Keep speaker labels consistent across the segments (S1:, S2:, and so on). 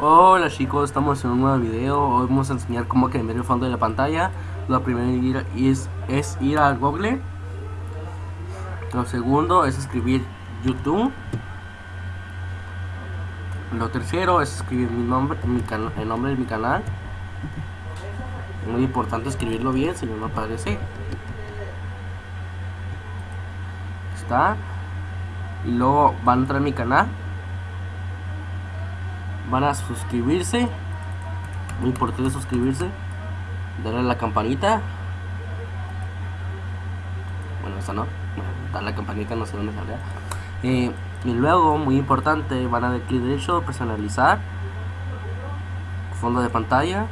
S1: Hola chicos, estamos en un nuevo video. Hoy vamos a enseñar cómo cambiar el fondo de la pantalla. Lo primero es, ir al Google. Lo segundo es escribir YouTube. Lo tercero es escribir mi nombre, el nombre de mi canal. Muy importante escribirlo bien, si no no aparece. Está. Y luego van a entrar a mi canal. Van a suscribirse. Muy importante suscribirse. Darle a la campanita. Bueno esa no. Darle a la campanita no sé dónde sale eh, y luego muy importante van a dar clic derecho personalizar. Fondo de pantalla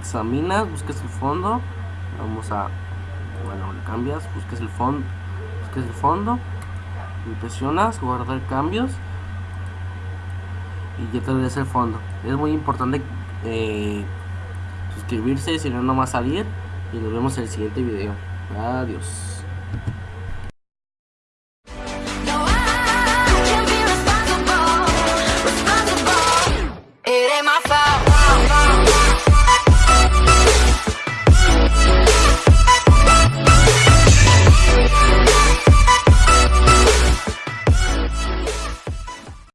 S1: examinas busques el fondo vamos a bueno le cambias busques el fondo busques el fondo presionas guardar cambios y ya te el fondo. Es muy importante eh, suscribirse si no no va a salir y nos vemos en el siguiente video. Adiós.